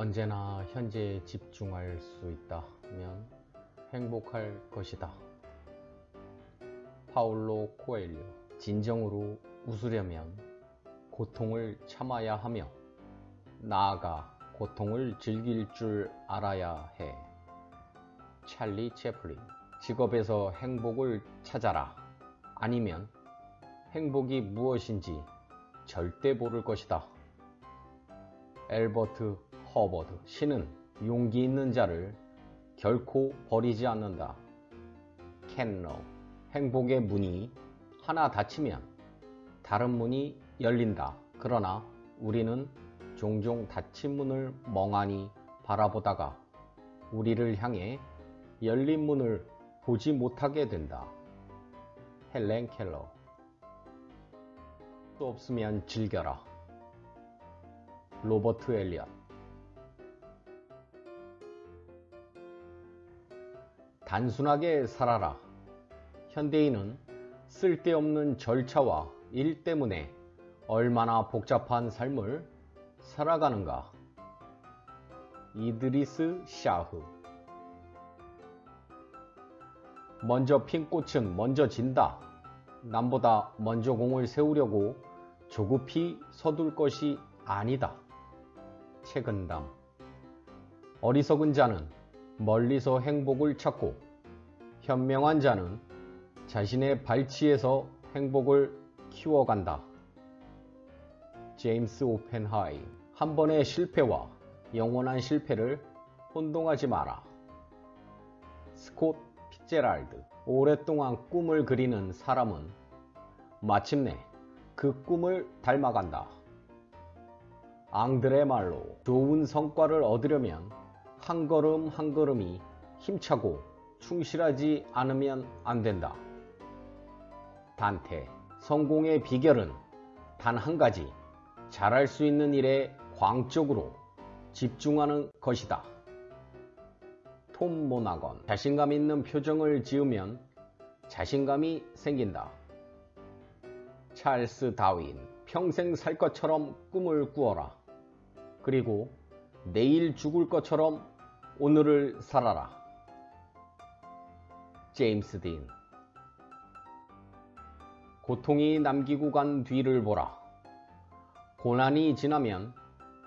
언제나 현재에 집중할 수 있다면 행복할 것이다. 파울로 코엘료 진정으로 웃으려면 고통을 참아야 하며 나아가 고통을 즐길 줄 알아야 해. 찰리 채플린 직업에서 행복을 찾아라. 아니면 행복이 무엇인지 절대 모를 것이다. 엘버트 허버드 신은 용기 있는 자를 결코 버리지 않는다. 캔러 행복의 문이 하나 닫히면 다른 문이 열린다. 그러나 우리는 종종 닫힌 문을 멍하니 바라보다가 우리를 향해 열린 문을 보지 못하게 된다. 헬렌 켈러 또 없으면 즐겨라. 로버트 엘리엇 단순하게 살아라. 현대인은 쓸데없는 절차와 일 때문에 얼마나 복잡한 삶을 살아가는가. 이드리스 샤흐 먼저 핀 꽃은 먼저 진다. 남보다 먼저 공을 세우려고 조급히 서둘 것이 아니다. 최근담 어리석은 자는 멀리서 행복을 찾고 현명한 자는 자신의 발치에서 행복을 키워간다. 제임스 오펜하임 한 번의 실패와 영원한 실패를 혼동하지 마라. 스콧 피제랄드 오랫동안 꿈을 그리는 사람은 마침내 그 꿈을 닮아간다. 앙드레 말로 좋은 성과를 얻으려면 한 걸음 한 걸음이 힘차고 충실하지 않으면 안 된다. 단테 성공의 비결은 단 한 가지 잘할 수 있는 일에 광적으로 집중하는 것이다. 톰 모나건 자신감 있는 표정을 지으면 자신감이 생긴다. 찰스 다윈 평생 살 것처럼 꿈을 꾸어라. 그리고 내일 죽을 것처럼 오늘을 살아라. 제임스 딘 고통이 남기고 간 뒤를 보라. 고난이 지나면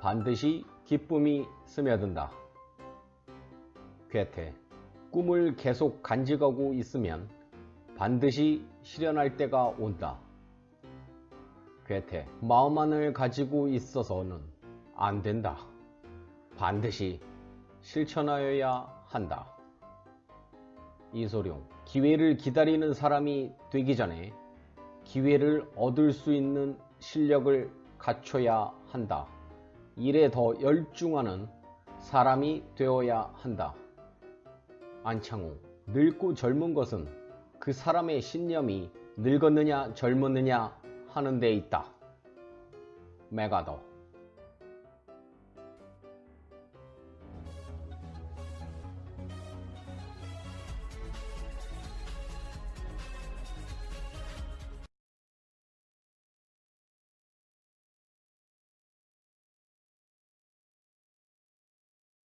반드시 기쁨이 스며든다. 괴테 꿈을 계속 간직하고 있으면 반드시 실현할 때가 온다. 괴테 마음만을 가지고 있어서는 안 된다. 반드시 실천하여야 한다. 이소룡 기회를 기다리는 사람이 되기 전에 기회를 얻을 수 있는 실력을 갖춰야 한다. 일에 더 열중하는 사람이 되어야 한다. 안창호 늙고 젊은 것은 그 사람의 신념이 늙었느냐 젊었느냐 하는 데 있다. 메가더